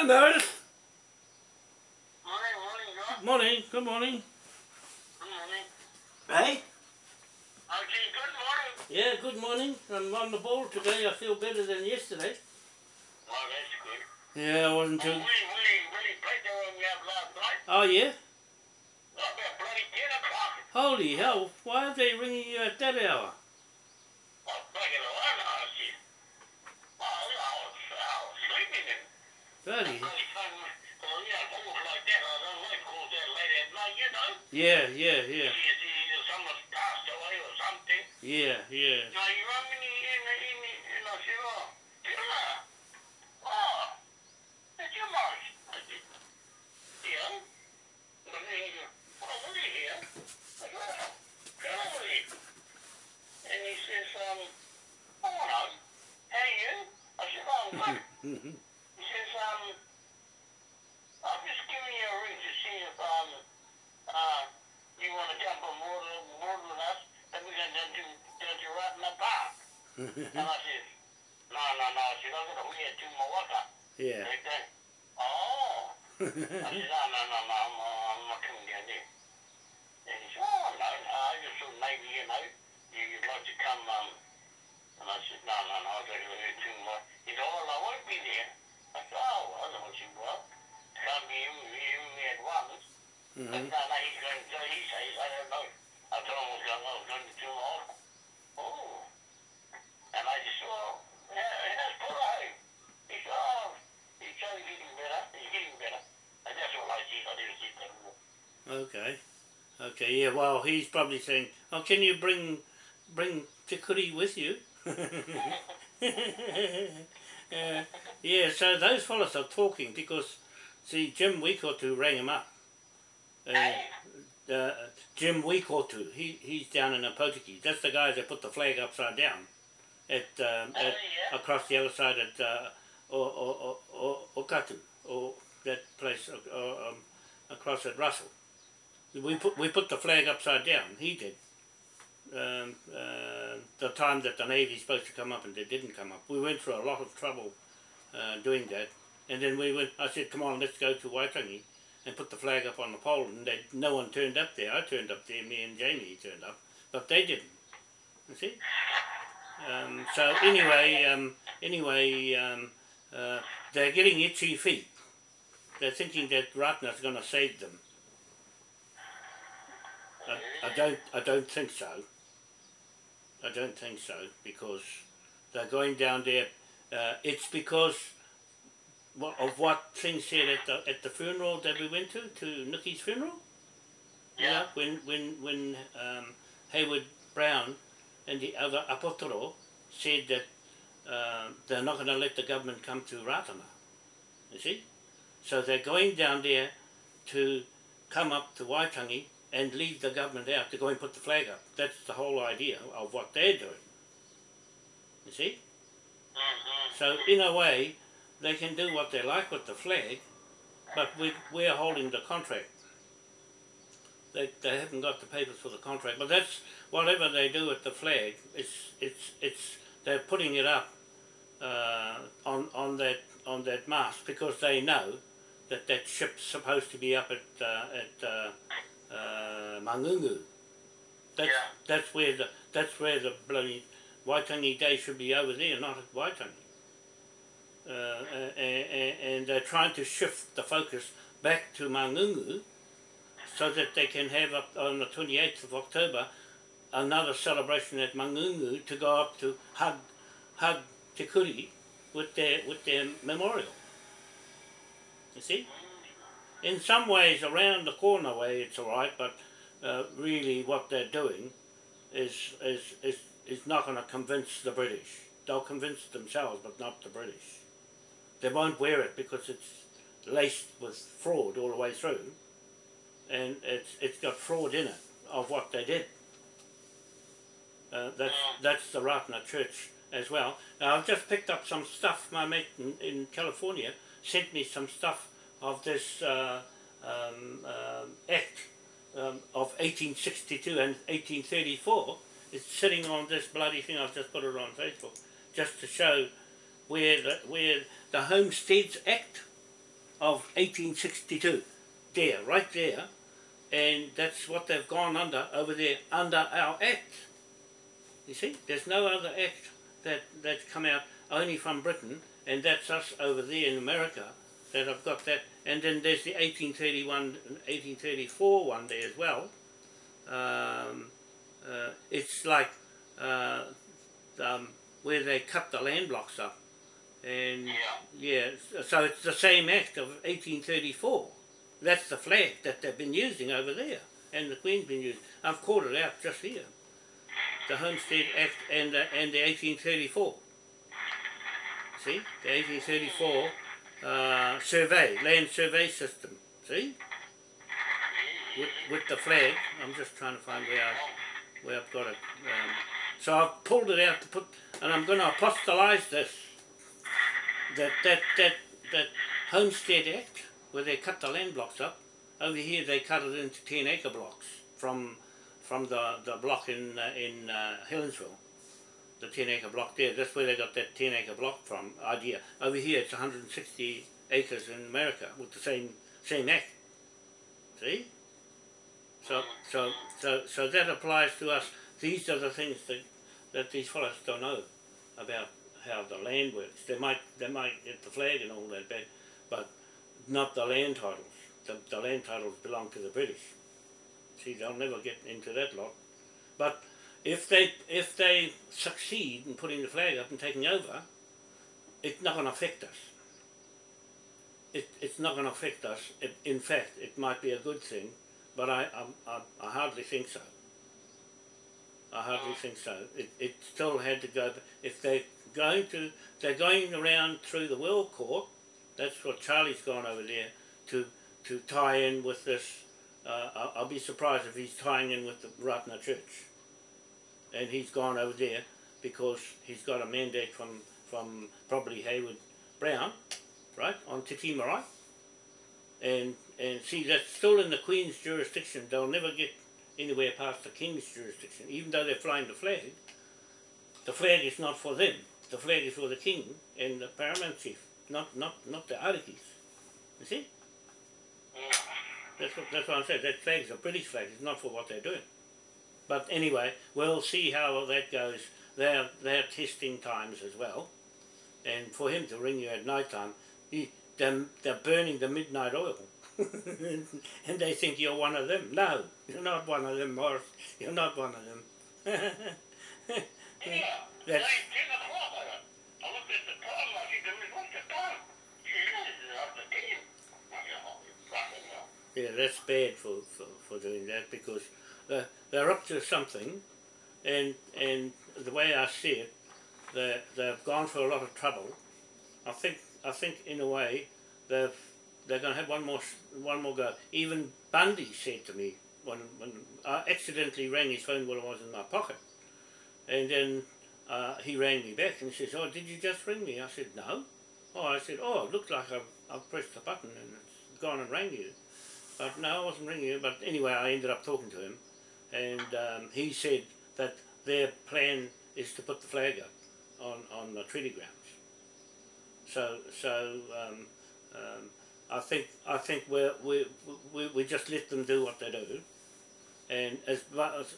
Hello, Meredith. Morning, morning, Rob. Morning. Good morning. Good morning. Hey? Okay, good morning. Yeah, good morning. I'm on the ball today. I feel better than yesterday. Oh, that's good. Yeah, I wasn't Oh, too... Willie, Willie, Willie played the one we had last night. Oh, yeah? Oh, about bloody 10 o'clock. Holy hell. Why are they ringing you at that hour? Oh, fucking hell, I know, shit. Oh, I was, I was sleeping and Bloody... bloody phone, well, yeah, calls like that, I don't like calls that late at night, you know? Yeah, yeah, yeah. You see, Mm -hmm. I thought like he's going to, he says, I don't know. I told him what's going on, going to do all. Okay, yeah, well, he's probably saying, oh, can you bring bring Te Kuri with you? uh, yeah, so those fellas are talking because, see, Jim Weekotu rang him up. Uh, uh, Jim Weekotu, he, he's down in Opotiki. That's the guy that put the flag upside down at, um, Oh, at across the other side at uh, o, o, o, o, Okatu, or that place uh, um, across at Russell. We put we put the flag upside down. He did. Um, uh, the time that the Navy's supposed to come up and they didn't come up. We went through a lot of trouble uh, doing that. And then we went. I said, "Come on, let's go to Waitangi and put the flag up on the pole." And they, no one turned up there. I turned up there. Me and Jamie turned up, but they didn't. You see. Um, so anyway, um, anyway, um, uh, they're getting itchy feet. They're thinking that Ratana's going to save them. I, I don't. I don't think so. I don't think so because they're going down there. Uh, it's because of what things said at the at the funeral that we went to to Nikki's funeral. You know, Yeah. when when when um, Hayward Brown and the other Apotoro said that uh, they're not going to let the government come to Ratana. You see, so they're going down there to come up to Waitangi and leave the government out to go and put the flag up. That's the whole idea of what they're doing. You see? Mm-hmm. So in a way, they can do what they like with the flag, but we, we're holding the contract. They, they haven't got the papers for the contract, but that's whatever they do with the flag. It's it's it's they're putting it up uh, on on that on that mast because they know that that ship's supposed to be up at uh, at uh, uh, Mangungu. That's Yeah. that's where the that's where the bloody Waitangi Day should be over there, not at Waitangi. Uh, and, and they're trying to shift the focus back to Mangungu so that they can have up on the 28th of October another celebration at Mangungu to go up to hug, hug Te Kuri with their, with their memorial. You see? In some ways, around the corner way, it's all right, but uh, really what they're doing is, is, is, is not going to convince the British. They'll convince themselves, but not the British. They won't wear it because it's laced with fraud all the way through, and it's it's got fraud in it of what they did. Uh, that's that's the Ratana Church as well. Now I've just picked up some stuff. My mate in, in California sent me some stuff of this uh, um, um, act um, of 1862 and 1834. is sitting on this bloody thing. I've just put it on Facebook just to show where the, where the Homesteads Act of 1862. There, right there. And that's what they've gone under over there, under our act. You see, there's no other act that, that's come out only from Britain, and that's us over there in America that have got that. And then there's the 1831, 1834 one there as well. Um, uh, it's like uh, um, where they cut the land blocks up. And Yeah. yeah, so it's the same act of 1834. That's the flag that they've been using over there, and the Queen's been using. I've called it out just here. The Homestead Act and the, and the 1834. See, the 1834 uh, survey, land survey system. See, with, with the flag. I'm just trying to find where I, where I've got it. Um, so I've pulled it out to put, and I'm going to apostolize this. That that that that Homestead Act, where they cut the land blocks up. Over here, they cut it into ten acre blocks from from the the block in uh, in uh, Helensville. The ten acre block there. That's where they got that ten acre block from idea. Over here, it's 160 acres in America with the same same act. See? So so so so that applies to us. These are the things that that these fellows don't know about how the land works. They might they might get the flag and all that back, but not the land titles. The, the land titles belong to the British. See, they'll never get into that lot. But if they if they succeed in putting the flag up and taking over, it's not going to affect us. It, it's not going to affect us. It, in fact, it might be a good thing, but I, I, I, I hardly think so. I hardly think so. It, it still had to go. If they're going to, they're going around through the World Court. That's what Charlie's gone over there to to tie in with this. Uh, I'll, I'll be surprised if he's tying in with the Ratana Church. And he's gone over there because he's got a mandate from from probably Hayward Brown, right on Marae. And and see that's still in the Queen's jurisdiction. They'll never get anywhere past the King's jurisdiction, even though they're flying the flag. The flag is not for them. The flag is for the King and the Paramount Chief, not not not the Arikis. You see? That's what that's what I'm saying. That flag's a British flag. It's not for what they're doing. But anyway, we'll see how that goes. They're they're testing times as well, and for him to ring you at night time, he, they're, they're burning the midnight oil. and they think you're one of them. No, you're not one of them, Morris. You're not one of them. Yeah. That's- Like 10 o'clock. I, I looked at the time. I said, "There was what's the time?" She said, "It's after 10." I said, "Oh, you fucking hell." Yeah, that's bad for, for, for doing that because they're, they're up to something, and and the way I see it, they they've gone for a lot of trouble. I think I think in a way they've they're going to have one more one more go. Even Bundy said to me when when I accidentally rang his phone while it was in my pocket, and then uh, he rang me back and he says, "Oh, did you just ring me?" I said, "No." Oh, I said, "Oh, it looked like I've I've pressed the button and it's gone and rang you." But no, I wasn't ringing you. But anyway, I ended up talking to him, and um, he said that their plan is to put the flag up on, on the treaty grounds. So so um, um, I think I think we we we just let them do what they do, and as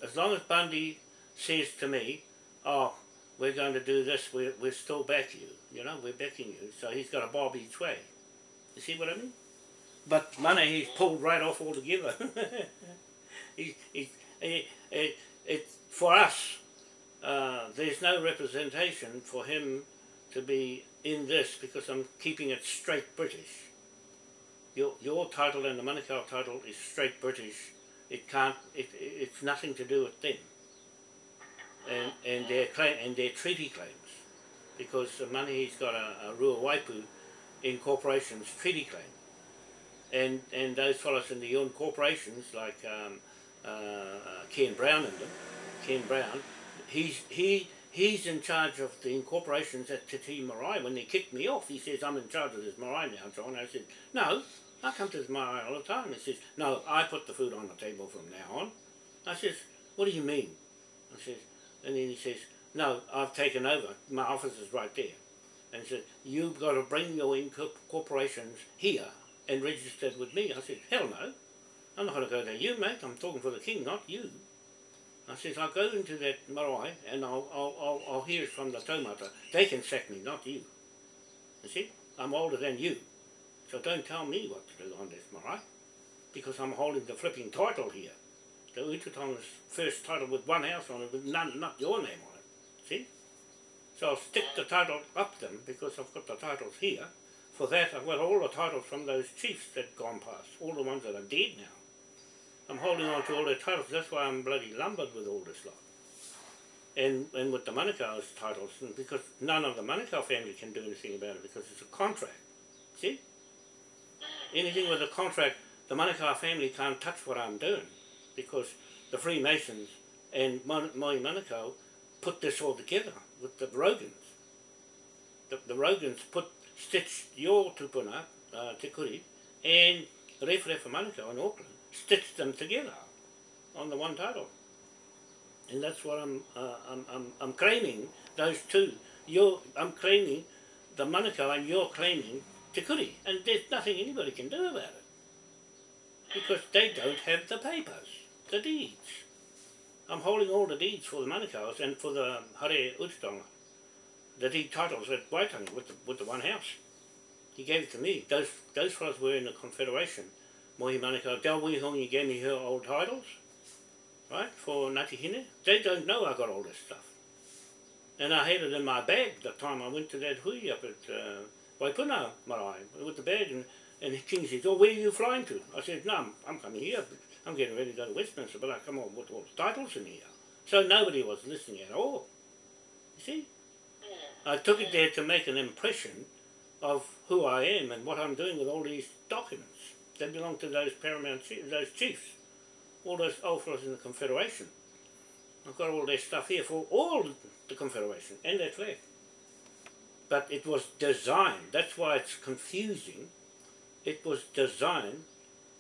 as long as Bundy says to me, "Oh, we're going to do this. We're we're still back you. You know, we're backing you." So he's got a bob each way. You see what I mean? But money he's pulled right off altogether. he, he, he, it, it, for us, uh, there's no representation for him to be in this because I'm keeping it straight British. Your, your title and the Manukau title is straight British. It can't. It, it's nothing to do with them. And and their claim and their treaty claims, because the money he's got a, a Rua Waipu Incorporation's treaty claim and and those fellows in the own corporations like um, uh, Ken Brown and them, Ken Brown, he's he he's in charge of the incorporations at Te Tii Marae. When they kicked me off, he says I'm in charge of this Marae now. And. I said no, I come to this Marae all the time. He says no, I put the food on the table from now on. I says what do you mean? I says and then he says no, I've taken over. My office is right there. And he said you've got to bring your incorporations here and registered with me. I said, hell no. I'm not going to go to you, mate. I'm talking for the king, not you. I says, I'll go into that marae and I'll, I'll, I'll, I'll hear it from the taumata. They can sack me, not you. You see? I'm older than you. So don't tell me what to do on this marae. Because I'm holding the flipping title here. The Utatonga's first title with one house on it with none, not your name on it. See? So I'll stick the title up them because I've got the titles here. For that I've got all the titles from those chiefs that gone past, all the ones that are dead now. I'm holding on to all their titles, that's why I'm bloody lumbered with all this lot. And, and with the Manukau's titles, because none of the Manukau family can do anything about it because it's a contract. See? Anything with a contract, the Manukau family can't touch what I'm doing because the Freemasons and Mohi Manukau put this all together with the Rogans. The, the Rogans put stitched your tupuna, uh, Te Kuri, and Rewharewha Manukau in Auckland, stitched them together on the one title. And that's what I'm, uh, I'm, I'm, I'm claiming, those two. You're, I'm claiming the Manukau and you're claiming Te Kuri. And there's nothing anybody can do about it. Because they don't have the papers, the deeds. I'm holding all the deeds for the Manukau's and for the Hare Utatonga. The deed titles at Waitangi with the, with the one house. He gave it to me. Those those fellows were in the Confederation. Mohi Manukau, Del Wihongi gave me her old titles, right, for Ngati Hine. They don't know I got all this stuff. And I had it in my bag the time I went to that hui up at uh, Waipuna Marae with the bag and, and King says, oh, where are you flying to? I said, no, I'm, I'm coming here. I'm getting ready to go to Westminster, but I come on with all the titles in here. So nobody was listening at all. You see? I took it there to make an impression of who I am and what I'm doing with all these documents. They belong to those paramount chiefs, those chiefs, all those old in the Confederation. I've got all their stuff here for all the Confederation and their flag. But it was designed, that's why it's confusing, it was designed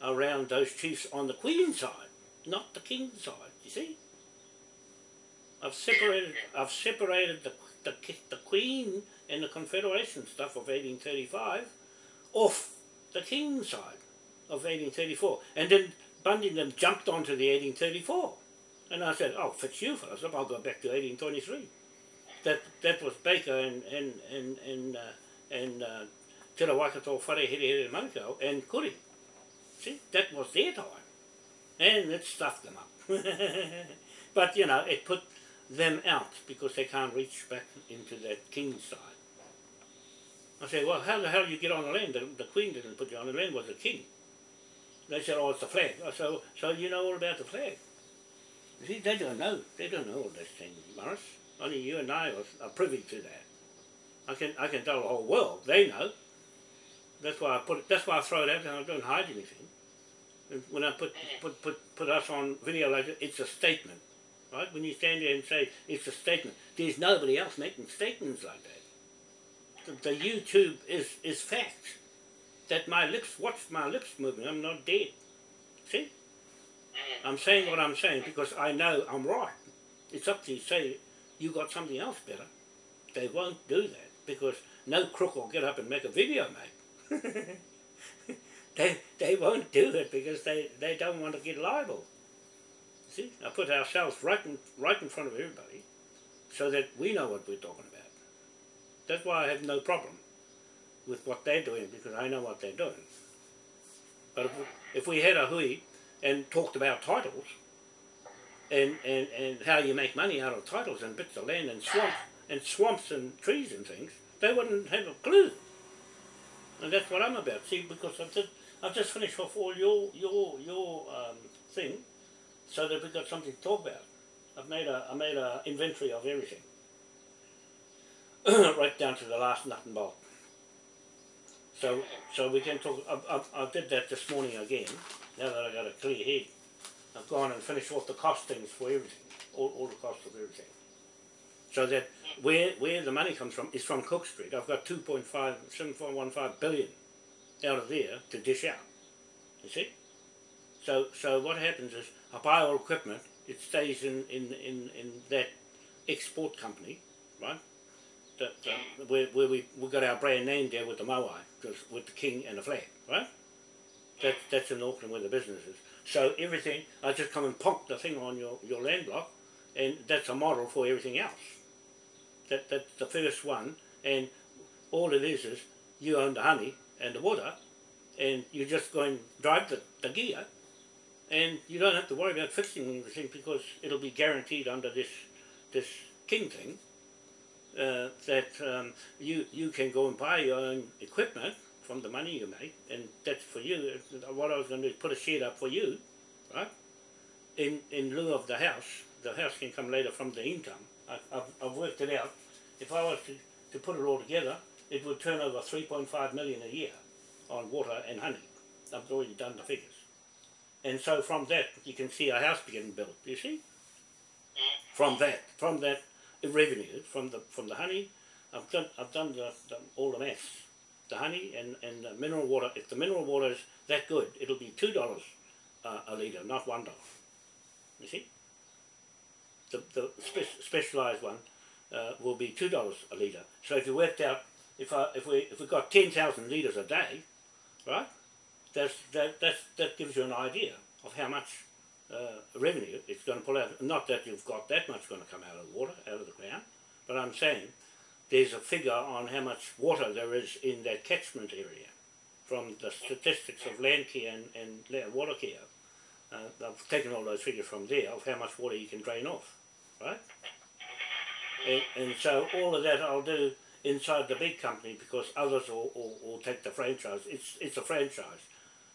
around those chiefs on the Queen's side, not the King's side, you see? I've separated, I've separated the the, the Queen and the Confederation stuff of 1835 off the King's side of 1834. And then and jumped onto the 1834. And I said, oh, fellas up, I'll go back to 1823. That that was Baker and and and and uh, and uh, Te Waikato Whare Here Here Manukau and Kuri. See, that was their time. And it stuffed them up. but, you know, it put them out because they can't reach back into that king's side. I said, well, how the hell you get on the land? The, the queen didn't put you on the land, was the king. They said, oh, it's the flag. I said, so you know all about the flag. You see, they don't know. They don't know all this thing, Morris. Only you and I are, are privy to that. I can I can tell the whole world. They know. That's why I put it, that's why I throw it out and I don't hide anything. And when I put, put, put, put us on video later, it's a statement right? When you stand there and say it's a statement, there's nobody else making statements like that. The, the YouTube is, is fact. That my lips, watch my lips moving, I'm not dead. See? Mm-hmm. I'm saying what I'm saying because I know I'm right. It's up to you to say you got something else better. They won't do that because no crook will get up and make a video, mate. they, they won't do it because they, they don't want to get liable. See, I put ourselves right in, right in front of everybody so that we know what we're talking about. That's why I have no problem with what they're doing because I know what they're doing. But if, if we had a hui and talked about titles and, and, and how you make money out of titles and bits of land and swamps and swamps and trees and things, they wouldn't have a clue. And that's what I'm about. See, because I've just, I've just finished off all your your your um, thing, so that we've got something to talk about. I've made a I made a inventory of everything, right down to the last nut and bolt. So so we can talk. I, I, I did that this morning again. Now that I got a clear head, I've gone and finished off the costings for everything, all, all the costs of everything. So that where where the money comes from is from Cook Street. I've got 2.5, 7.15 billion out of there to dish out. You see? So so what happens is I buy all equipment, it stays in, in, in, in that export company, right? That, uh, where, where we, we got our brand name there with the Moai, with the king and the flag, right? That's that's in Auckland where the business is. So everything, I just come and pop the thing on your, your land block, and that's a model for everything else. That that's the first one, and all it is is you own the honey and the water, and you just go and drive the, the gear, and you don't have to worry about fixing anything because it'll be guaranteed under this this king thing uh, that um, you you can go and buy your own equipment from the money you make, and that's for you. What I was going to do is put a shed up for you, right? In in lieu of the house, the house can come later from the income. I, I've, I've worked it out. If I was to, to put it all together, it would turn over 3.5 million a year on water and honey. I've already done the figures. And so from that, you can see a house being built, you see? From that, from that revenue, from the from the honey, I've done, I've done the, the, all the maths. The honey and, and the mineral water, if the mineral water is that good, it'll be $2 uh, a litre, not $1. You see? The, the spe specialised one uh, will be $2 a litre. So if you worked out, if, I, if, we, if we got 10,000 litres a day, right, that's, that, that's, that gives you an idea of how much uh, revenue it's going to pull out. Not that you've got that much going to come out of the water, out of the ground, but I'm saying there's a figure on how much water there is in that catchment area from the statistics of Landcare and, and water care. Uh, I've taken all those figures from there of how much water you can drain off, right? And, and so all of that I'll do inside the big company because others will, will, will take the franchise. It's, it's a franchise.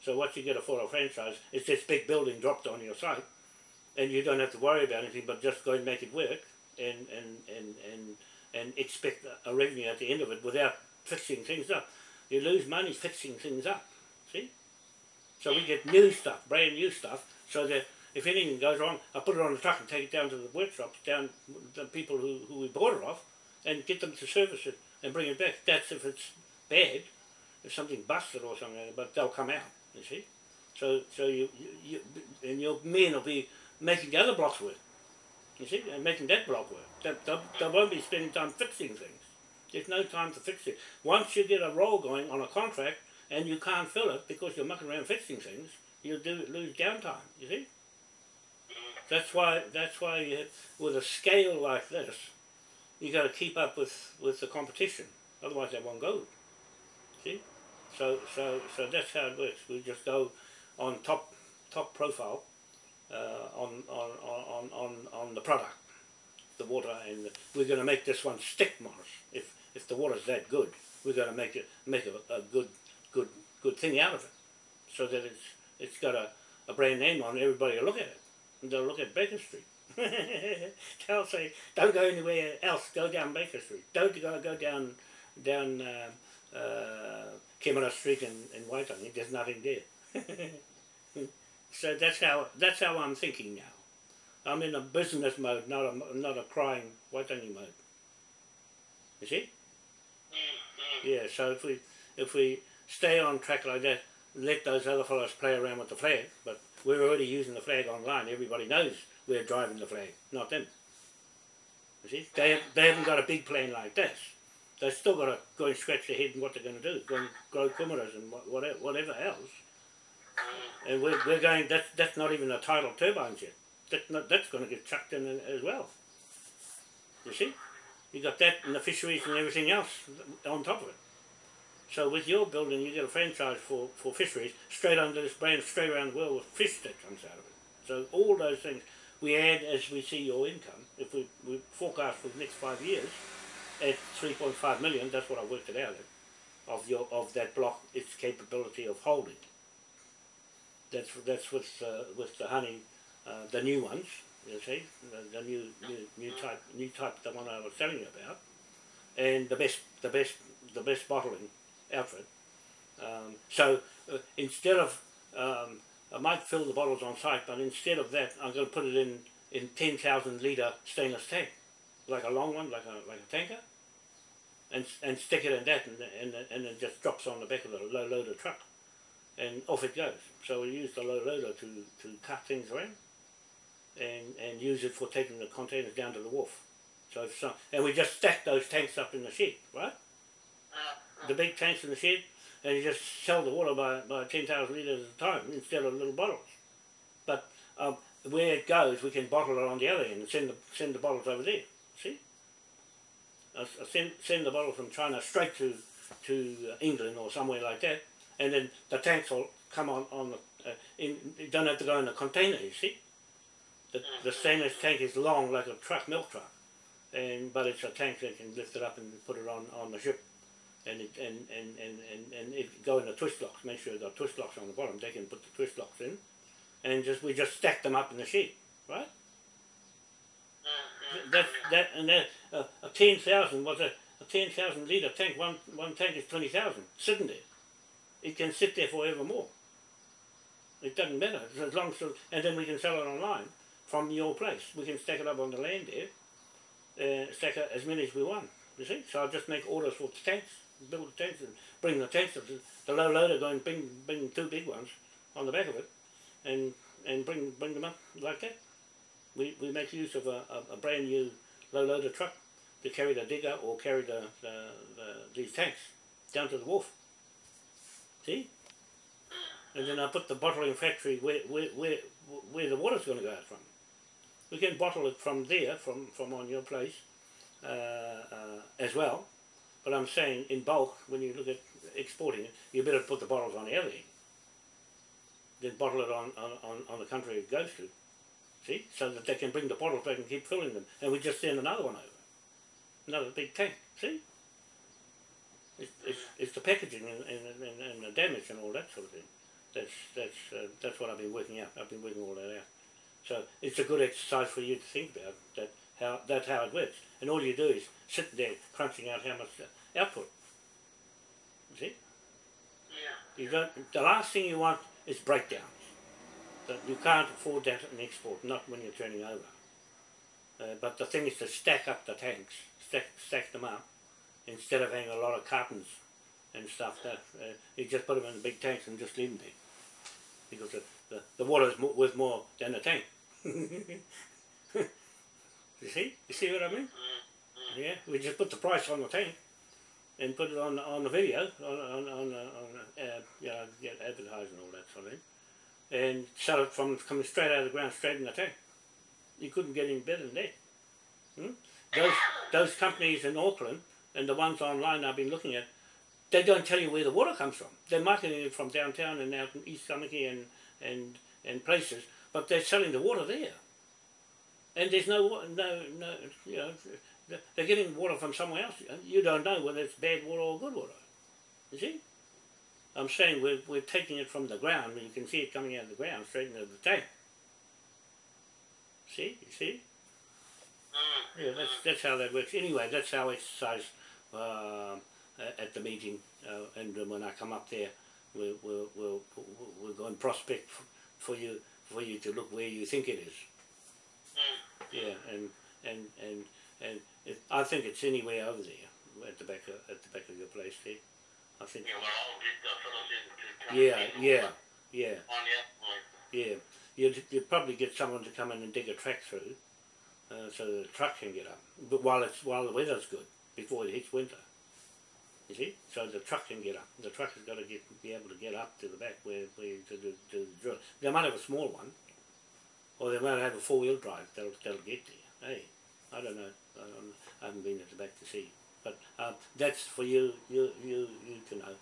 So what you get a for a franchise is this big building dropped on your site and you don't have to worry about anything but just go and make it work and, and, and, and, and expect a revenue at the end of it without fixing things up. You lose money fixing things up, see? So we get new stuff, brand new stuff, so that if anything goes wrong, I put it on the truck and take it down to the workshops, down the people who, who we bought it off, and get them to service it and bring it back. That's if it's bad, if something busted or something, but they'll come out you see. So, so you, you, you and your men will be making the other blocks work, you see, and making that block work. They, they, they won't be spending time fixing things. There's no time to fix it. Once you get a roll going on a contract and you can't fill it because you're mucking around fixing things, you do lose downtime, you see. That's why, that's why you with a scale like this, you got to keep up with, with the competition. Otherwise they won't go. See? So, so, so that's how it works. We just go on top, top profile uh, on, on, on, on, on the product, the water, and we're going to make this one stick, Morris. If, if the water's that good, we're going to make it, make a, a good, good, good thing out of it, so that it's, it's got a, a brand name on it. Everybody will look at it, and they'll look at Baker Street. They'll say, don't go anywhere else. Go down Baker Street. Don't go go down down. Uh, uh, Kimura Street in, in Waitangi, there's nothing there. so that's how that's how I'm thinking now. I'm in a business mode, not a not a crying Waitangi mode. You see? Yeah. So if we if we stay on track like that, let those other fellows play around with the flag, but we're already using the flag online. Everybody knows we're driving the flag, not them. You see? They they haven't got a big plane like this they've still got to go and scratch their head and what they're going to do, go and grow kumaras and whatever, whatever else. Mm. And we're, we're going, that's, that's not even a tidal turbines yet. That's, not, that's going to get chucked in as well. You see? You got that and the fisheries and everything else on top of it. So with your building, you get a franchise for, for fisheries straight under this brand, straight around the world with fish that comes out of it. So all those things we add as we see your income. If we, we forecast for the next five years, at 3.5 million, that's what I worked it out at, of your of that block, its capability of holding. That's that's with uh, with the honey, uh, the new ones, you see, the, the new, new new type new type, the one I was telling you about, and the best the best the best bottling outfit. Um, so uh, instead of um, I might fill the bottles on site, but instead of that, I'm going to put it in in 10,000 litre stainless tank like a long one, like a like a tanker, and and stick it in that, and and and it just drops on the back of the low loader truck, and off it goes. So we use the low loader to to cut things around, and and use it for taking the containers down to the wharf. So if some, and we just stack those tanks up in the shed, right? The big tanks in the shed, and you just sell the water by, by 10,000 litres at a time instead of little bottles. But um, where it goes, we can bottle it on the other end and send the, send the bottles over there. See? Uh, send, send the bottle from China straight to, to England or somewhere like that, and then the tanks will come on, on the, uh, in, you don't have to go in a container, you see? The, the stainless tank is long like a truck, milk truck, and but it's a tank that can lift it up and put it on, on the ship and it, and, and, and, and, and it go in the twist locks, make sure the twist locks on the bottom, they can put the twist locks in and just we just stack them up in the sheet, right? That's that and that uh, a ten thousand was a, a ten thousand litre tank, one one tank is twenty thousand, sitting there. It can sit there forevermore. It doesn't matter as long as and then we can sell it online from your place. We can stack it up on the land there, uh, stack it as many as we want. You see? So I'll just make orders for the tanks, build the tanks and bring the tanks. The low loader going bring bring two big ones on the back of it, and and bring bring them up like that. We we make use of a, a, a brand new low loader truck to carry the digger or carry the, the, the these tanks down to the wharf. See? And then I put the bottling factory where where where where the water's going to go out from. We can bottle it from there, from, from on your place, uh, uh, as well. But I'm saying in bulk, when you look at exporting it, you better put the bottles on the other. Then bottle it on, on, on, on the country it goes to. See? So that they can bring the bottles back and keep filling them. And we just send another one over. Another big tank. See? It's, it's, it's the packaging and, and, and, and the damage and all that sort of thing. That's, that's, uh, that's what I've been working out. I've been working all that out. So it's a good exercise for you to think about that how that's how it works. And all you do is sit there crunching out how much output. You see? Yeah. You don't. The last thing you want is breakdowns. But you can't afford that in export, not when you're turning over. Uh, but the thing is to stack up the tanks, stack, stack them up, instead of having a lot of cartons and stuff. That uh, you just put them in the big tanks and just leave them there, because the the, the water is mo worth more than the tank. you see? You see what I mean? Yeah, we just put the price on the tank and put it on on the video on on on, on uh, yeah, get advertising and all that sort of thing, and sell it from coming straight out of the ground, straight in the tank. You couldn't get any better than that. Hmm? Those those companies in Auckland and the ones online I've been looking at, they don't tell you where the water comes from. They're marketing it from downtown and out in East Tamaki and and and places, but they're selling the water there. And there's no no no you know they're getting water from somewhere else. You don't know whether it's bad water or good water. You see? I'm saying we're, we're taking it from the ground, and you can see it coming out of the ground straight into the tank. See? You see? Yeah, that's, that's how that works. Anyway, that's our exercise uh, at the meeting, uh, and when I come up there, we'll, we'll, we'll, we'll go and prospect for you for you to look where you think it is. Yeah, and and and and it, I think it's anywhere over there at the back of at the back of your place there. I think. Yeah, well, get the fellows in to come Yeah, yeah, yeah, On the outside. yeah. You'd, you'd probably get someone to come in and dig a track through, uh, so the truck can get up. But while it's while the weather's good, before it hits winter. You see, so the truck can get up. The truck has got to get be able to get up to the back where where to do, to the drill. They might have a small one, or they might have a four wheel drive. That'll that'll get there. Hey, I don't know. I, don't, I haven't been at the back to see. But um, that's for you, you, you, you to know.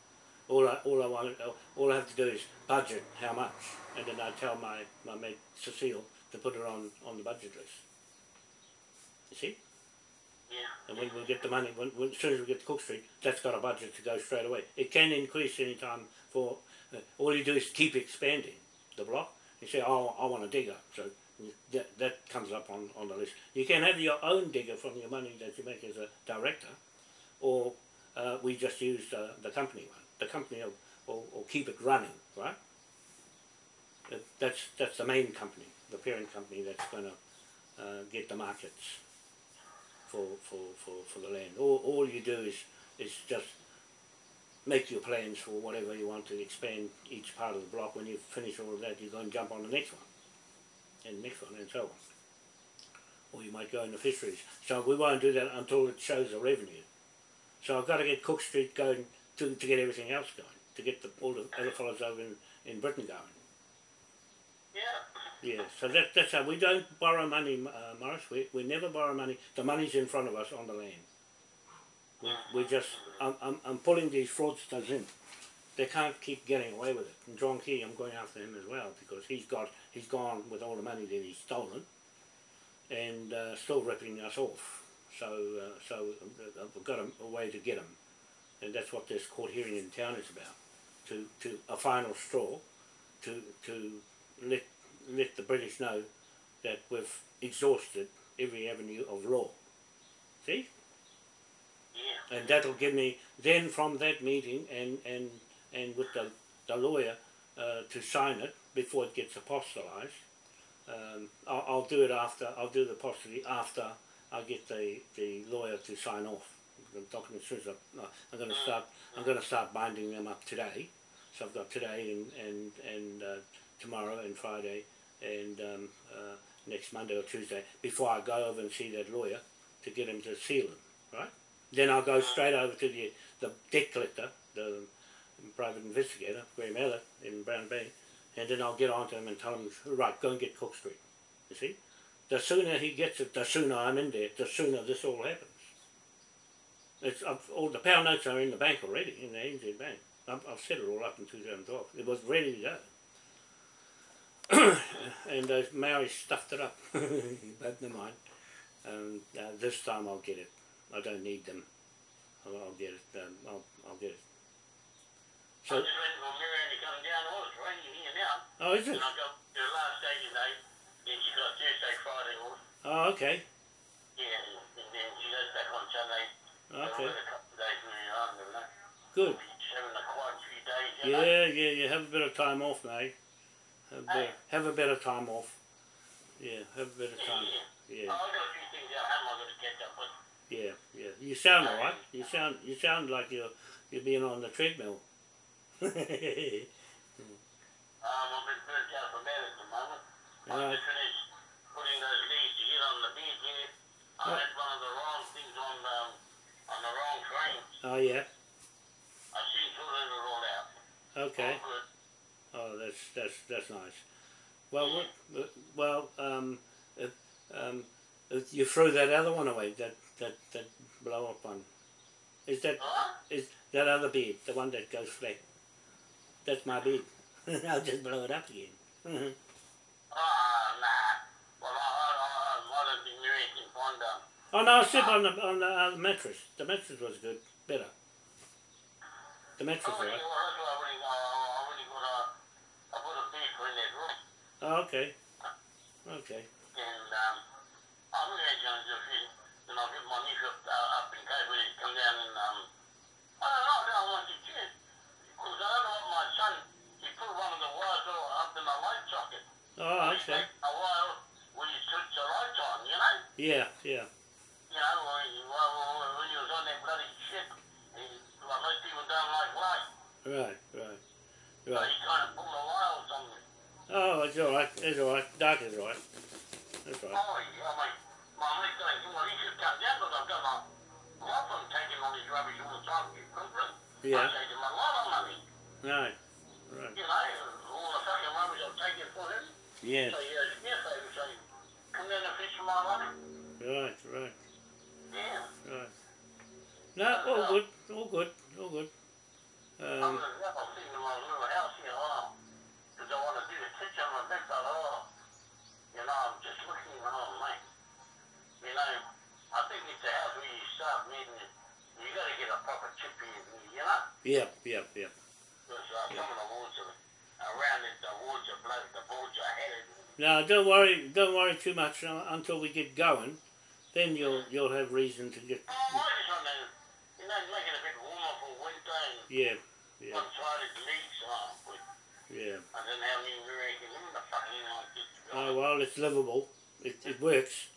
All I, all I want, all I have to do is budget how much, and then I tell my my mate Cecile to put it on on the budget list. You see, Yeah. and when we get the money, when, when as soon as we get to Cook Street, that's got a budget to go straight away. It can increase any time for. Uh, all you do is keep expanding the block. You say, oh, I want a digger, so that, that comes up on, on the list. You can have your own digger from your money that you make as a director, or uh, we just use uh, the company one. The company will, will, will keep it running, right? That, that's that's the main company, the parent company that's going to uh, get the markets for, for, for, for the land. All, all you do is is just make your plans for whatever you want to expand each part of the block. When you finish all of that, you go and jump on the next one and next one and so on. Or you might go into fisheries. So we won't do that until it shows a revenue. So I've got to get Cook Street going to, to get everything else going. to get the, all the other fellows over in, in Britain going. Yeah. Yeah, so that, that's how we don't borrow money, uh, Morris. We, we never borrow money. The money's in front of us on the land. We, we just, I'm, I'm, I'm pulling these fraudsters in. They can't keep getting away with it. And John Key, I'm going after him as well because he's got, he's gone with all the money that he's stolen, and uh, still ripping us off. So, uh, so uh, I've got a, a way to get them, and that's what this court hearing in town is about. To, to a final straw, to, to let let the British know that we've exhausted every avenue of law. See? Yeah. And that'll give me then from that meeting and and and with the the lawyer uh, to sign it before it gets apostolized. Um, I'll, I'll do it after. I'll do the apostolate after I get the, the lawyer to sign off the documents. As I, I'm going to start. I'm going to start binding them up today. So I've got today and and and uh, tomorrow and Friday and um, uh, next Monday or Tuesday before I go over and see that lawyer to get him to seal them. Right. Then I'll go straight over to the the debt collector, the private investigator, Graham Ellett in Brown Bay, and then I'll get on to him and tell him, right, go and get Cook Street. You see? The sooner he gets it, the sooner I'm in there, the sooner this all happens. It's I've, all the pound notes are in the bank already, in the ANZ bank. I've, I've set it all up in 2012. It was ready to go. and those Maoris stuffed it up. but never mind. Um, uh, this time I'll get it. I don't need them. I'll, I'll get it. Um, I'll, I'll get it. I'm So, just waiting for Miriam to come down. Oh, it's raining here now. oh, is And it? I got the last day today. Then she got Thursday, Friday off. Oh, okay. Yeah, and, then she goes back on Sunday. Okay. a couple of days with her arm, you know. Good. Having a quiet few days, you know. Yeah, yeah, yeah. Have a bit of time off, mate. Have a bit, have a bit of time off. Yeah, have a bit of time. Yeah. Yeah, Oh, I've got a few things at home I've got to catch up with. yeah, yeah. You sound alright. You sound, you sound like you're, you're being on the treadmill. Um, I've been burnt out from that at the moment. I've just finished putting those leaves to get on the bed here. I had one of the wrong things on um, on the wrong train. oh yeah. I soon sorted it all out. Okay. All. Oh, that's that's that's nice. Well, what, uh, well, um, if, um, if you threw that other one away, that that that blow up one. Is that Huh? is that other bed the one that goes flat? That's my bed. I'll just blow it up again. Ah, nah. Well, I, I, I, I don't think Mary can find um, oh no, I sleep on the on the uh, mattress. The mattress was good, better. The mattress, right? well, that's why I already, I, I already got a, I put a bed for in. Oh, okay. Okay. And um, I'm really going to just, you know, get my up, uh, up in come down and, um, I don't know, I don't want to. Because I don't know what my son, he put one of the wires up in the light socket. Oh, okay. A wire when you switch the lights on, you know? Yeah, yeah. You know, when, you, well, well, when you was on that bloody ship, he, like most people don't like light. Right, right, right. kind of pulled a wire or something. Oh, it's all right. It's all right. Dark is all right. That's right. Oh, yeah, my, my mate's going, well, he should come down because I've got my taking all this rubbish all the time. Yeah. I'm taking my lot of money. Right, right. You know, all the fucking rubbish I'm taking for him. Yes. So he has yes, I would come down and fish for my money. Right, right, Yeah. right. No, all uh, good. All good. All good. Boards are headed. No, don't worry. Don't worry too much uh, until we get going. Then you'll you'll have reason to get. Oh, I just want to, you know, make it a bit warmer for winter and Yeah, yeah, one side it leaks, but yeah. I how many American women the fucking. Oh well, it's livable. It it works.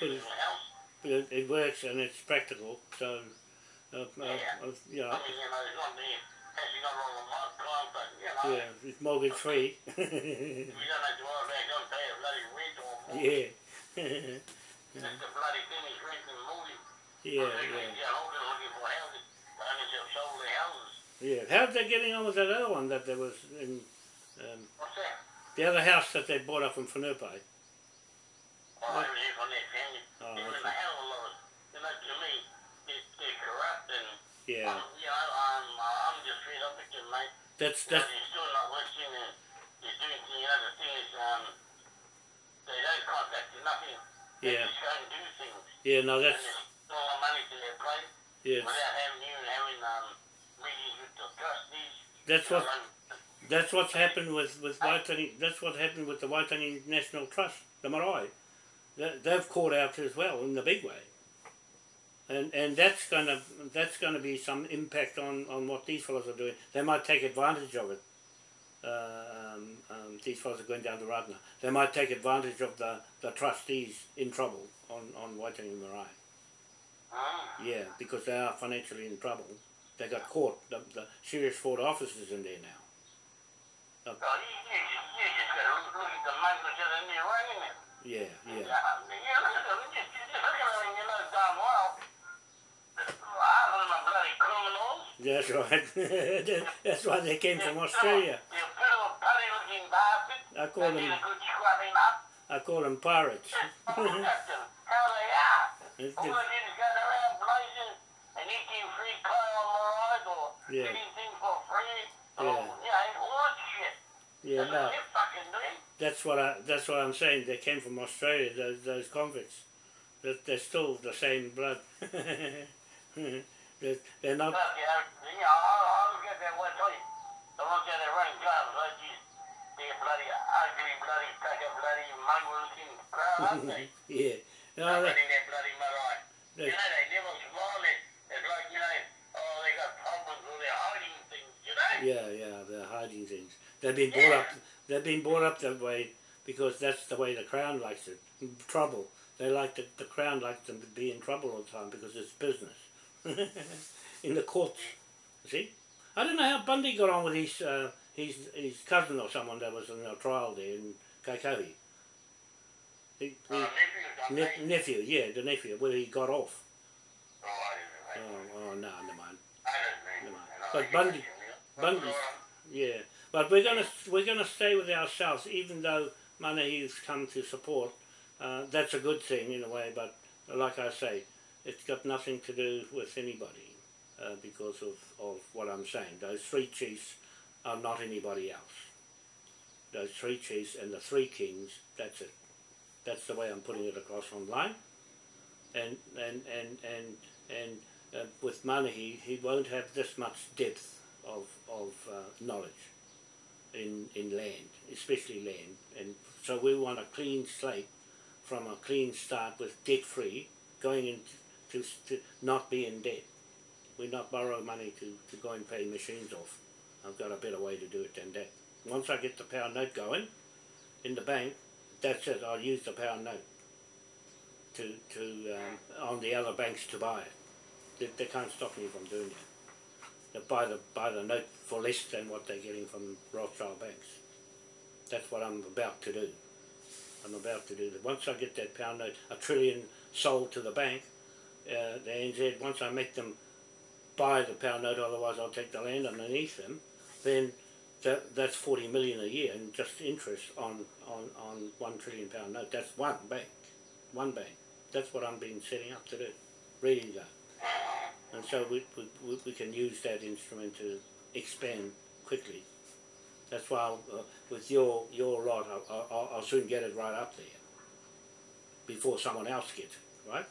In house. It, it works and it's practical. So, uh, uh, uh, you know, I mean, you know, it's not. Actually, not all time, but, you know, yeah, it's mortgage free. you don't have to worry about going to pay a bloody rent or more. yeah. That's the bloody thing is rent and mortgage. yeah, yeah. get older looking for houses. They have sold their houses. Yeah. How's they getting on with that other one that there was in um, What's that? the other house that they bought up in Whenuapai? Oh, I was here from their family. Oh, They live okay. a hell of a lot. You know, to me, they, they're corrupt and, Yeah. um, you know, I'm, uh, I'm just fed up with them, mate. That's You know, that's they're still not listening and they're doing things. You know, the thing is, um, they don't contact you, nothing. They Yeah. just go and do things. yeah. No, And that's there's all the money to their plate yes. without having you and having, um, meetings with the trustees. That's what that's what's happened with with Waitangi. That's what happened with the Waitangi National Trust, the marae. They, they've caught out as well in the big way. And and that's gonna that's gonna be some impact on, on what these fellows are doing. They might take advantage of it. Uh, um, um, these fellows are going down the road now. They might take advantage of the, the trustees in trouble on, on Waitangi Marae. Mm. Yeah, because they are financially in trouble. They got caught. The, the serious fraud officers in there now. Oh, you, you, just, you just gotta look, look at the money that's in there running it. Yeah, yeah. Yeah, look at them, just, just look at them and you know damn well. Half of them bloody criminals. That's right. That's why they came from Australia. You little putty looking bastards. I call them a good scrubbing up. I call them pirates. It's All the- they did is go around places and eating free clay on the road or Yeah. things for free. Yeah. know, all shit. yeah, That's no. what fucking doing. That's what I. That's what I'm saying. They came from Australia. Those those convicts. That they're still the same blood. they're, they're not. Look, you know, you know, I, I look at that one, tell you, the ones that are running cars, like they're bloody ugly, bloody, a bloody mongrel looking crowd, aren't they? yeah. They're that, their bloody marae. You that, know, they never smile, it. it's like, you know, oh, they got problems or they're hiding things, you know? yeah, yeah. They're hiding things. They've been brought up. They've been brought up that way because that's the way the crown likes it. Trouble. They like the, the crown likes them to be in trouble all the time because it's business. in the courts. See? I don't know how Bundy got on with his uh, his his cousin or someone that was in a trial there in Kaikohe. He, Uh, he, nephews, I ne- think. nephew, yeah, the nephew, where he got off. Oh, I know. Oh, oh no, never mind. I know. Never mind. But Bundy- what you mean. Bundy's- But, uh, Yeah, but we're gonna we're gonna stay with ourselves, even though Manahi's come to support. Uh, that's a good thing in a way, but like I say, it's got nothing to do with anybody uh, because of, of what I'm saying. Those three chiefs are not anybody else. Those three chiefs and the three kings. That's it. That's the way I'm putting it across online. And and and and and uh, with Manahi, he he won't have this much depth of of uh, knowledge in in land, especially land, and so we want a clean slate from a clean start with debt free, going into to, to not be in debt. We not borrow money to, to go and pay machines off. I've got a better way to do it than that. Once I get the pound note going in the bank, that's it. I'll use the pound note to to um, on the other banks to buy it. They, they can't stop me from doing that they buy the buy the note for less than what they're getting from Rothschild banks. That's what I'm about to do. I'm about to do that. Once I get that pound note, a trillion sold to the bank, uh, the NZ. Once I make them buy the pound note, otherwise I'll take the land underneath them. Then that that's forty million a year in just interest on on on one trillion pound note. That's one bank, one bank. That's what I'm being setting up to do, to go and so we, we, we- can use that instrument to expand quickly. That's why I'll, uh, with your your lot, I'll, I'll, I'll soon get it right up there before someone else gets it, right,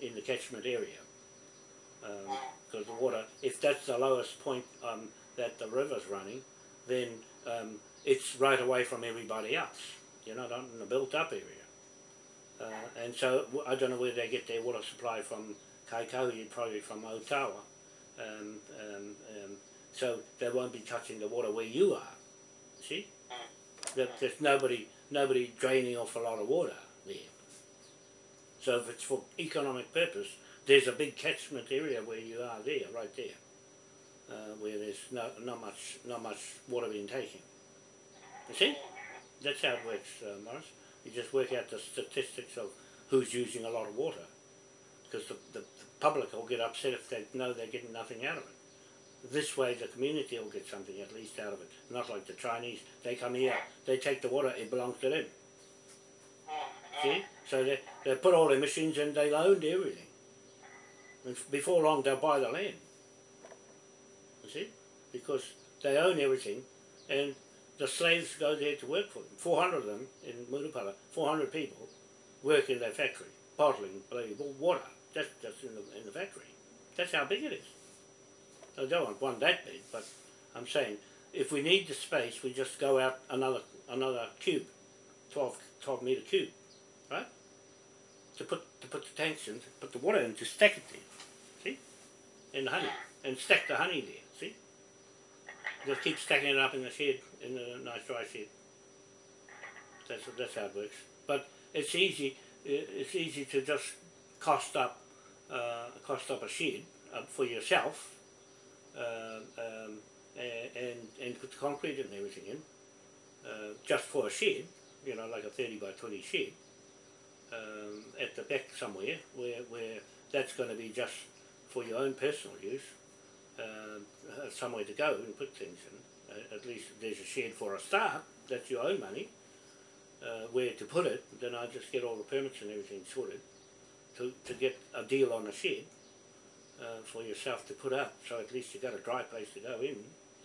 in the catchment area. Because the water, if that's the lowest point um, that the river's running, then um, it's right away from everybody else. You know, not in a built-up area. Uh, and so I don't know where they get their water supply from Kaikohe, probably from Otawa. Um, um, um, so they won't be touching the water where you are. See? There, there's nobody nobody draining off a lot of water there. So if it's for economic purpose, there's a big catchment area where you are there, right there, uh, where there's no, not much not much water being taken. You see? That's how it works, uh, Morris. You just work out the statistics of who's using a lot of water because the, the, the public will get upset if they know they're getting nothing out of it. this way the community will get something at least out of it. Not like the Chinese, they come here, they take the water, it belongs to them. See? So they, they put all their machines in, they owned everything. And before long they'll buy the land. Because they own everything and the slaves go there to work for them. 400 of them in Murupara, 400 people work in their factory, bottling bloody water. That's just in the, in the factory. That's how big it is. I don't want one that big, but I'm saying if we need the space, we just go out another another cube, 12, 12 meter cube, right? To put to put the tanks in, put the water in, to stack it there, see, and the honey, and stack the honey there. Just keep stacking it up in the shed, in a nice dry shed. That's that's how it works. But it's easy. It's easy to just cost up, uh, cost up a shed uh, for yourself um, um, and, and put the concrete and everything in, uh, just for a shed, you know, like a 30 by 20 shed, um, at the back somewhere, where, where that's going to be just for your own personal use, uh, somewhere to go and put things in. At least there's a shed for a start, that's your own money. Uh, where to put it, then I just get all the permits and everything sorted to, to get a deal on a shed uh, for yourself to put up. So at least you've got a dry place to go in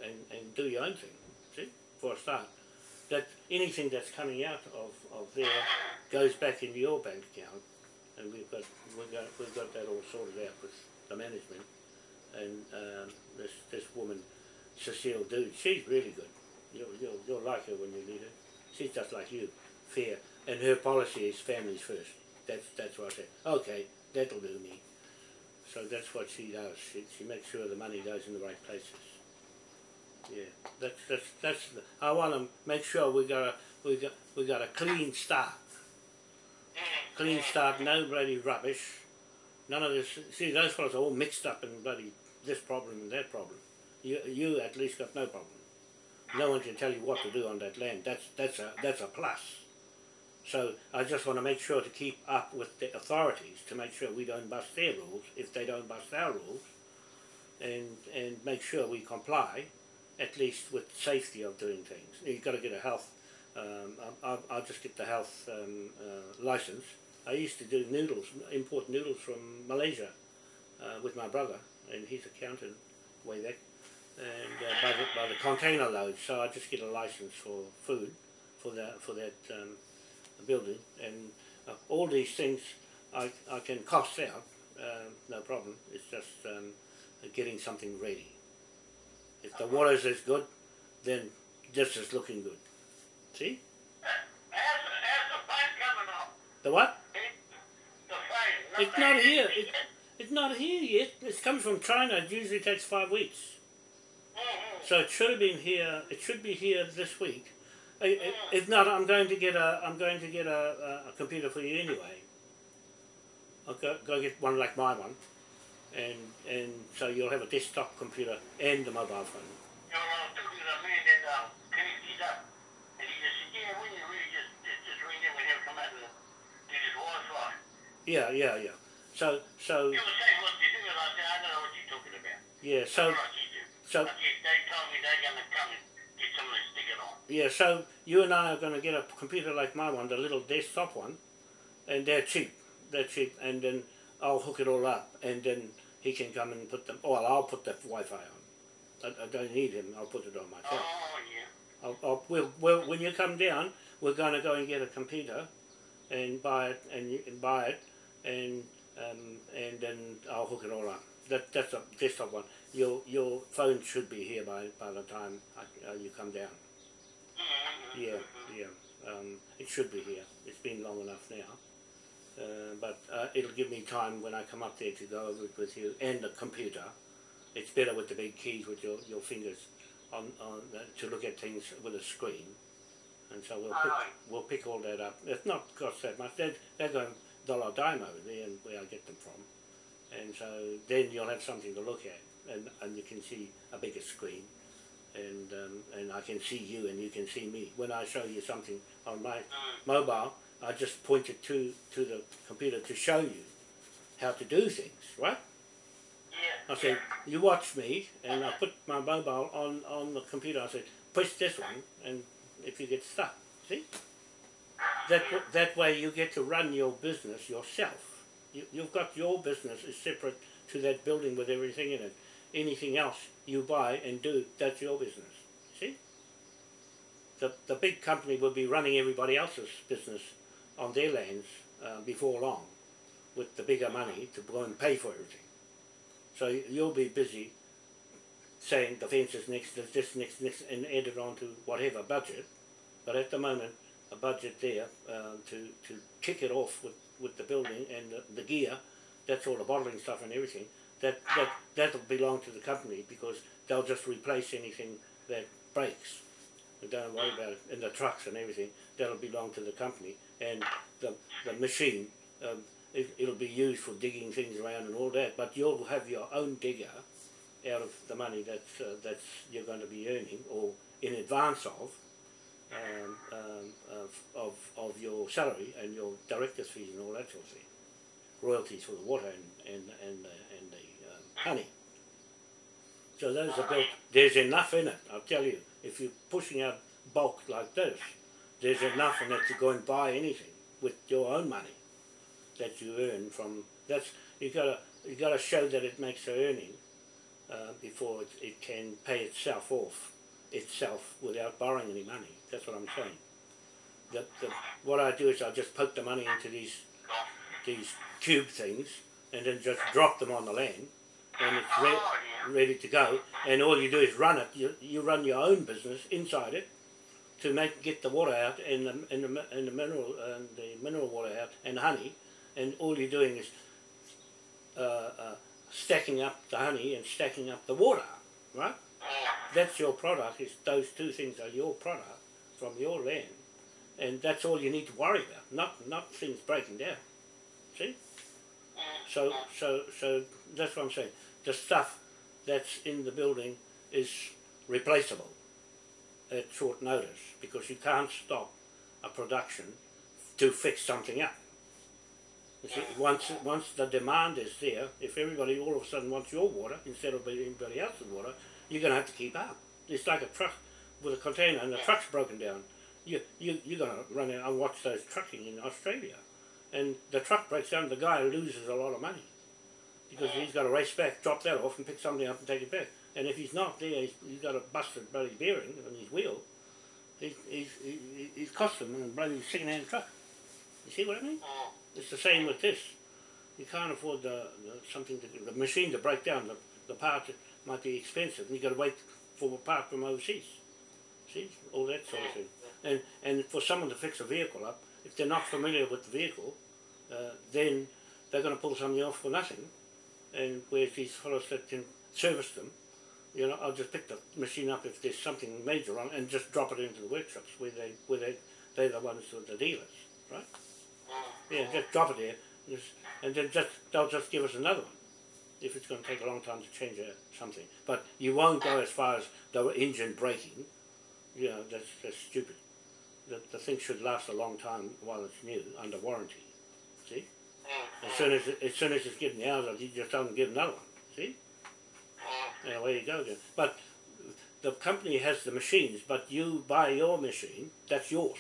and, and do your own thing, see, for a start. That anything that's coming out of, of there goes back into your bank account and we've got, we've got, we've got that all sorted out with the management and um, this, this woman, Cecile Dude, she's really good. You'll, you'll, you'll like her when you meet her. She's just like you, fair. And her policy is families first. That's, that's what I said. Okay, that'll do me. So that's what she does. She, she makes sure the money goes in the right places. Yeah, that's that's that's. The, I want to make sure we got a we got we got a clean start. Clean start, no bloody rubbish. None of this. See, those fellows are all mixed up in bloody this problem and that problem. You you at least got no problem. No one can tell you what to do on that land. That's that's a that's a plus. So I just want to make sure to keep up with the authorities to make sure we don't bust their rules if they don't bust our rules, and and make sure we comply, at least with safety of doing things. You've got to get a health. Um, I'll, I'll just get the health um, uh, license. I used to do noodles, import noodles from Malaysia, uh, with my brother, and he's accountant way back, and uh, by the by the container load. So I just get a license for food, for that for that. Um, building and uh, all these things I, I can cost out, uh, no problem. It's just um, getting something ready. If the water's is good, then this is looking good. See? How's, how's the phone coming off? The what? It's not here. It, it's not here yet. It's coming from China. It usually takes five weeks. So it should have been here. It should be here this week. If not, I'm going to get a I'm going to get a, a, a computer for you anyway. I'll go, go get one like my one, and and so you'll have a desktop computer and a mobile phone. You know, I was talking to the man that uh, connected these up, and he just said, yeah, we really just, just, just ring them and have come out and do this Wi-Fi. Yeah, yeah, yeah. So so You were saying what you do, and I said, I don't know what you're talking about. yeah so you so But yes, they told me they're going to come and get someone to stick on. yeah so you and I are going to get a computer like my one, the little desktop one, and they're cheap. They're cheap, and then I'll hook it all up, and then he can come and put them. Well, I'll put the Wi-Fi on. I, I don't need him. I'll put it on myself. Oh, yeah. I'll, I'll, we'll, we'll, when you come down, we're going to go and get a computer and buy it and, you- and buy it and um, and then I'll hook it all up. That that's a desktop one. Your your phone should be here by by the time I, uh, you come down. Mm-hmm. Yeah, yeah. Um, it should be here. It's been long enough now. Uh, but uh, it'll give me time when I come up there to go over it with you and the computer. It's better with the big keys with your, your fingers on, on the, to look at things with a screen. And so we'll pick, we'll pick all that up. It's not cost that much. They're, they're going dollar dime over there and where I get them from. And so then you'll have something to look at and, and you can see a bigger screen and um, and I can see you and you can see me. When I show you something on my mobile, I just point it to to the computer to show you how to do things, right? Yeah. I said, you watch me, and I put my mobile on, on the computer. I said, push this one, and if you get stuck, see? That, that way you get to run your business yourself. You, you've got your business is separate to that building with everything in it. Anything else you buy and do, that's your business. See? The, the big company will be running everybody else's business on their lands uh, before long with the bigger money to go and pay for everything. So you'll be busy saying the fence is next, this next, next, and add it on to whatever budget. But at the moment, a budget there uh, to, to kick it off with, with the building and the, the gear, that's all the bottling stuff and everything, that, that, that'll belong to the company because they'll just replace anything that breaks. Don't worry about it. And the trucks and everything, that'll belong to the company. And the, the machine, um, it, it'll be used for digging things around and all that, but you'll have your own digger out of the money that's, uh, that's you're going to be earning or in advance of, um, um, of, of, of your salary and your director's fees and all that sort of thing. Royalties for the water and, and, and, the, and the um, honey. So those are built, there's enough in it, I'll tell you. If you're pushing out bulk like this, there's enough in it to go and buy anything with your own money that you earn from, that's, you've gotta, you gotta show that it makes a earning uh, before it, it can pay itself off itself without borrowing any money. That's what I'm saying. The, the, what I do is I just poke the money into these these tube things and then just drop them on the land and it's re- ready to go. And all you do is run it. You, you run your own business inside it to make get the water out and the and the, and the mineral and the mineral water out and honey. And all you're doing is uh, uh, stacking up the honey and stacking up the water, right? That's your product. Is those two things are your product from your land, and that's all you need to worry about. Not not things breaking down. See? So so so that's what I'm saying. The stuff that's in the building is replaceable at short notice because you can't stop a production to fix something up. See, once once the demand is there, if everybody all of a sudden wants your water instead of anybody else's water, you're going to have to keep up. It's like a truck with a container and the truck's broken down. You you you're going to run out and watch those trucking in Australia, and the truck breaks down. The guy loses a lot of money because he's got to race back, drop that off, and pick something up and take it back. And if he's not there, he's, he's got a busted bloody bearing on his wheel. He's he's he- he's cost him a bloody second-hand truck. You see what I mean? It's the same with this. You can't afford the, the something to, the machine to break down. The the part might be expensive, and you got to wait for a part from overseas. See all that sort of thing. And and for someone to fix a vehicle up, if they're not familiar with the vehicle, uh, then they're going to pull something off for nothing. And whereas these fellows that can service them, you know, I'll just pick the machine up if there's something major wrong and just drop it into the workshops where they where they they're the ones who are the dealers, right? Yeah, just drop it there, just, and then just they'll just give us another one. If it's going to take a long time to change something, but you won't go as far as the engine breaking. You know, that's that's stupid. The the thing should last a long time while it's new under warranty. See, as soon as it, as soon as it's getting out of, you just don't get another one. See, and away you go again. But the company has the machines, but you buy your machine. That's yours.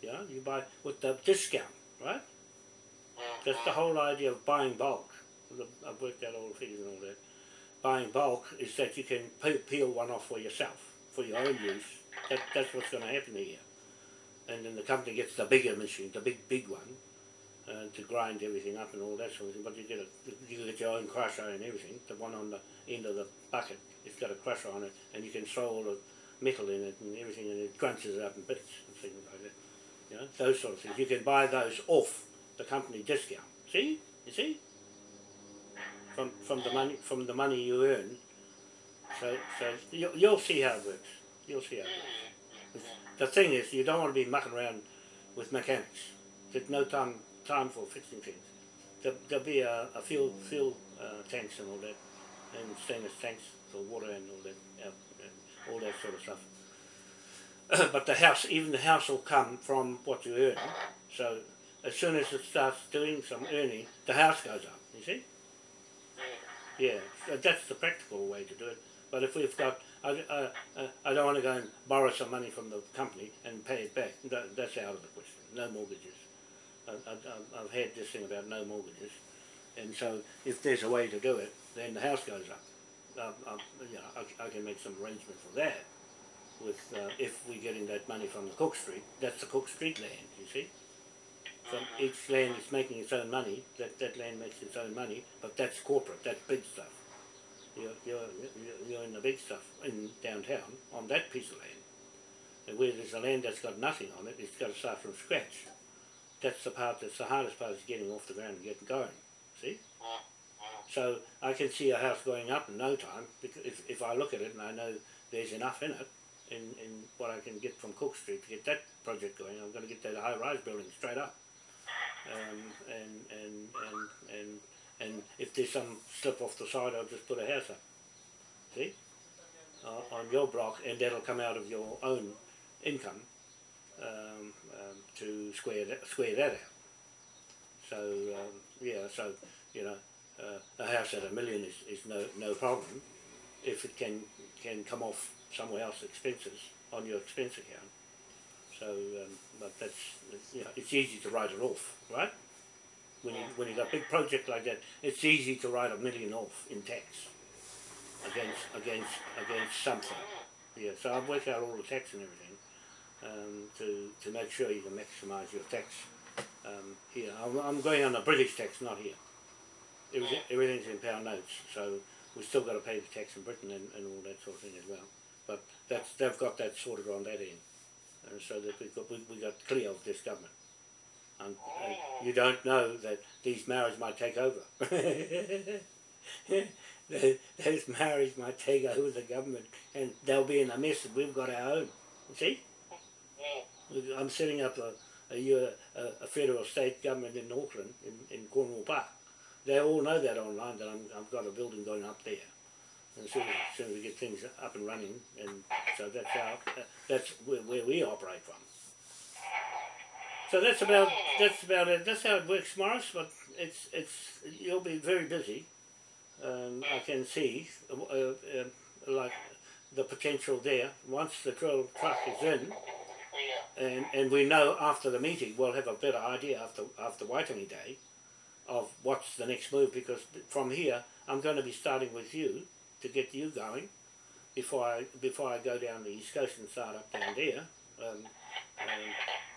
Yeah, you buy with the discount, right? That's the whole idea of buying bulk. I've worked out all the figures and all that. Buying bulk is that you can peel one off for yourself, for your own use. That, that's what's going to happen here. And then the company gets the bigger machine, the big, big one, uh, to grind everything up and all that sort of thing. But you get a, you get your own crusher and everything. The one on the end of the bucket, it's got a crusher on it, and you can throw all the metal in it and everything, and it crunches it up in bits and things like that. You know, those sort of things. You can buy those off the company discount. See? You see? From from the money from the money you earn. So so you, you'll see how it works. You'll see how it works. The thing is, you don't want to be mucking around with mechanics. There's no time time for fixing things. There, there'll be a, a fuel fuel uh, tanks and all that, and stainless tanks for water and all that, uh, and all that sort of stuff. but the house, even the house will come from what you earn. So as soon as it starts doing some earning, the house goes up. You see? Yeah, so that's the practical way to do it. But if we've got, I, uh, I don't want to go and borrow some money from the company and pay it back. That, that's out of the question. No mortgages. I, I, I've had this thing about no mortgages, and so if there's a way to do it, then the house goes up. You know, I, I can make some arrangement for that. With uh, if we're getting that money from the Cook Street, that's the Cook Street land. You see, from each land is making its own money. That that land makes its own money, but that's corporate. That's big stuff. You're you're you're- in the big stuff in downtown on that piece of land. And where there's a land that's got nothing on it, it's got to start from scratch. That's the part that's the hardest part is getting off the ground and getting going. See? So I can see a house going up in no time because if, if I look at it and I know there's enough in it, in, in what I can get from Cook Street to get that project going, I'm going to get that high rise building straight up. Um, and, and, and, and, and if there's some slip off the side, I'll just put a house up. See? Uh, on your block, and that'll come out of your own income um, um, to square that, square that out. So um, yeah, so you know, uh, a house at a million is, is no no problem if it can can come off somewhere else expenses on your expense account. So, um, but that's you know, it's easy to write it off, right? When you when you got a big project like that, it's easy to write a million off in tax against against against something. Yeah, so I've worked out all the tax and everything um, to to make sure you can maximise your tax um, here. I'm, I'm going on the British tax, not here. Everything, everything's in pound notes, so we've still got to pay the tax in Britain and, and all that sort of thing as well. But that's they've got that sorted on that end, and so that we've got we, we got clear of this government. And, and uh, you don't know that these marriages might take over. Those marriages might take over the government, and they'll be in a mess. And we've got our own. You see, We- I'm setting up a a federal state government in Auckland, in, in Cornwall Park. They all know that online that I'm, I've got a building going up there. And as soon as, as soon as we get things up and running, and so that's how that's where, where we operate from. So that's about that's about it. That's how it works, Morris. But it's it's you'll be very busy. Um, I can see uh, uh, like the potential there. Once the drill truck is in, and, and we know after the meeting we'll have a better idea after after Waitangi Day of what's the next move because from here I'm going to be starting with you to get you going before I before I go down the east coast and start up down there um, and,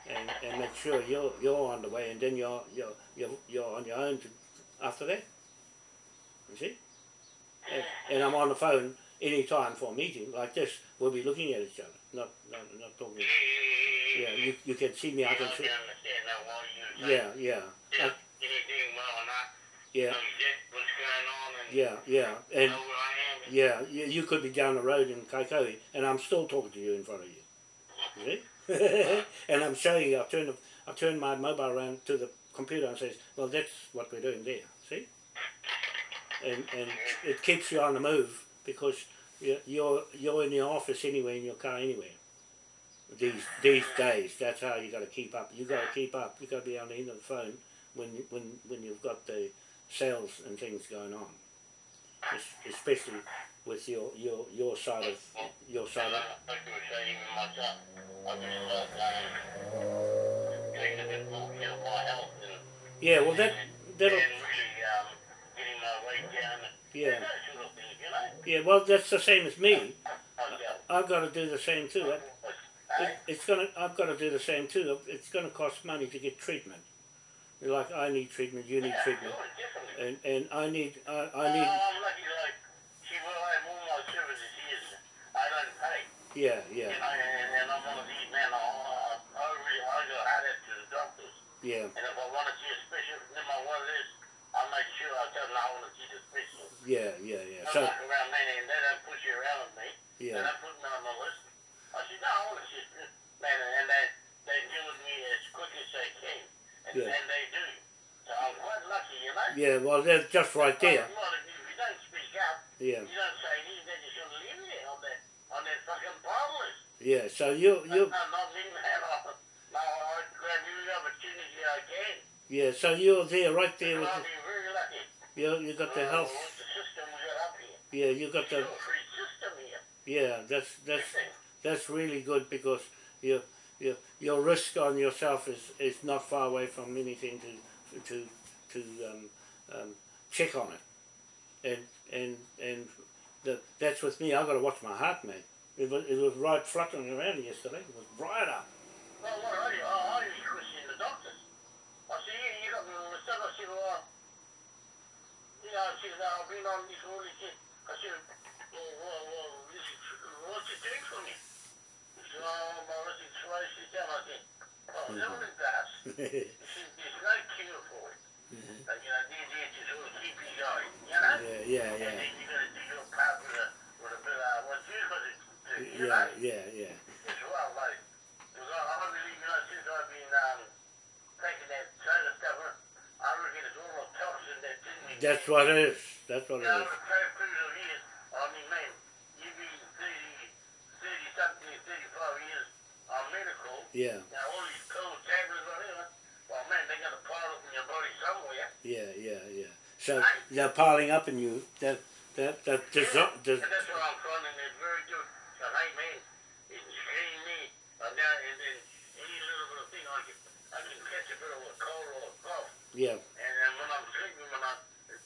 and and make sure you're you're on the way and then you're you're you're, you're on your own to, after that you see and, and I'm on the phone any time for a meeting like this we'll be looking at each other not not, not talking yeah, you, you can see me. I can see. understand that what you're Yeah, yeah, Yeah. Anything well or not. yeah, Know exactly what's going on and yeah, yeah. And know where I am. And yeah, you, you could be down the road in Kaikohe, and I'm still talking to you in front of you. You see? and I'm showing you. I turn the, I turn my mobile around to the computer and says, "Well, that's what we're doing there." See? And and it keeps you on the move because you're you're, in your office anyway, in your car anyway. These these days, that's how you got to keep up. You got to keep up. You got to be on the end of the phone when when when you've got the sales and things going on, Es- especially with your your your side of your side of yeah. Well, that that'll yeah yeah. Well, that's the same as me. I've got to do the same too. It, it, it's gonna I've got to do the same too. It's to cost money to get treatment. Like I need treatment, you need treatment, and and I need I, I need I'm lucky, like, see, where I have all my services here, I don't pay. yeah You yeah know, and, and I'm one of these men, I, I, I really, I go hard at to the doctors. yeah And if I want to see a specialist, no matter what it is, I make sure I tell them I want to see the specialist. yeah yeah yeah. I'm So not around me, and they don't push you around with me. They yeah don't put me on the list. I said, no, I want to see a specialist. Man, and they, they deal with me as quick as they can. And, Yeah. and they do. So I'm quite lucky, you know. yeah. Well, they're just right there. Like a lot of you, if you don't speak up, Yeah you don't say anything, then you should leave there on that, on that fucking palm list. Yeah. So you you I'm not leaving that on. No, I'll grab every opportunity I can. yeah. So you're there right there with I'll the, be very lucky. you. You got the health. With the system we Yeah, you got the Sugar-free system here. yeah. That's that's that's really good because your your your risk on yourself is, is not far away from anything to to to um, um, check on it, and and and the, that's with me. I've got to watch my heart, man. It was it was right fluttering around yesterday. It was right up. Well, what I, I, I used to question the doctors. I said, yeah, you got me all this stuff. I said, well, you know, I said, I've been on this all this shit. I said, well, well, well this is, what's it doing for me? He said, oh, my wrist is closed this down. I said, oh, mm-hmm. no, it does. He said, there's no cure for it. Mm-hmm. But, you know, these sort of keep you going, you know? Yeah, yeah, yeah. And then you got to do your part with a, with a bit of, what you got you Yeah, know? yeah, yeah. As well, like, because I, I believe, you know, since I've been um, taking that soda stuff, I reckon it's all the toxin that's in me. That's what it is. That's what it is. the five crucial years, I mean, man, you've been 30, 30 something, 35 years on medical. Yeah, Now, all these cold tablets, well, man, they got to pile up in your body somewhere. yeah, yeah, yeah. So they're piling up in you. That that that dissolve. And that's what I'm is very good. So, hey, man, it's screening me. And now, and then any little bit of thing, I can, I cold or yeah, And then when I'm sleeping, when, I,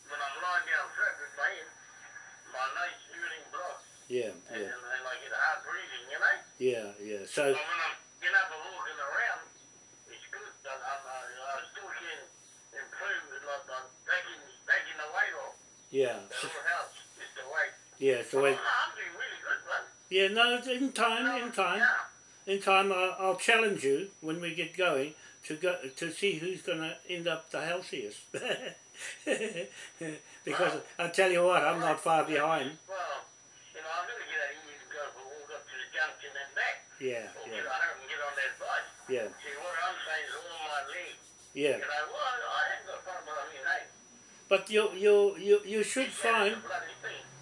when I'm lying down flat with my head, my nose blocks. yeah, And, yeah, and, I get hard breathing, you know? yeah, yeah. So But when I'm getting up and walking around, it's good. I, I, I, still like I'm taking, taking the weight off. yeah, helps, just the weight. yeah. So yeah. No, in time, in time. In time I'll challenge you when we get going to go to see who's going to end up the healthiest. because I tell you what, I'm not far behind. Well, you know, I'm going to get out here to go for a walk up to the junction and back. Yeah, Or yeah, get on and get on that bike. yeah, See, what I'm saying is all my legs. yeah. You know, well, I ain't got a problem, mean, hey, But you you you you should get find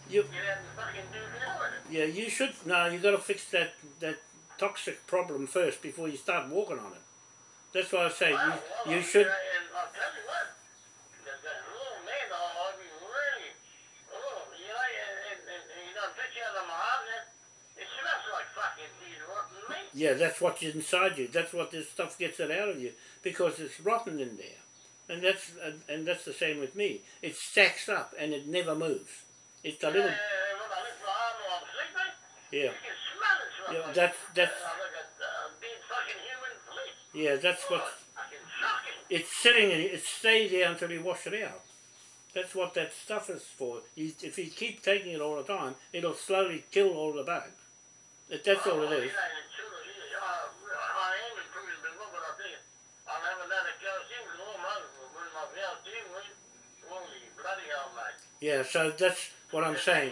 you Get out and fucking do the with it. yeah you should no you got to fix that that toxic problem first before you start walking on it. That's why I say you you should what, oh, yeah that's what's inside you. That's what this stuff gets it out of you because it's rotten in there. And that's and, and that's the same with me. It stacks up and it never moves. It's a little when I lift my arm while I'm sleeping, yeah you can smell it. It's yeah that's that's uh, like a uh, dead fucking human flesh. Yeah that's what it's sitting in it stays there until you wash it out. That's what that stuff is for. You, if you keep taking it all the time, it'll slowly kill all the bugs. That, that's all it Oh, yeah, so that's what I'm saying.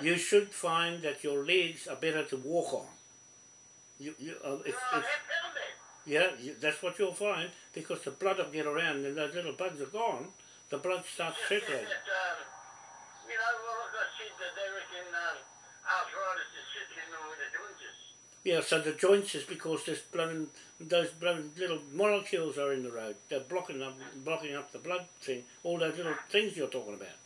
You should find that your legs are better to walk on. You, you, uh, if, if. Yeah, that's what you'll find because the blood will get around and those little bugs are gone. The blood starts that, circulating. um, you know, well, like I said, that they reckon um, arthritis is sitting in with the joints. Yeah, so the joints is because this blood, those blood little molecules are in the road. They're blocking up, blocking up the blood thing. All those little things you're talking about.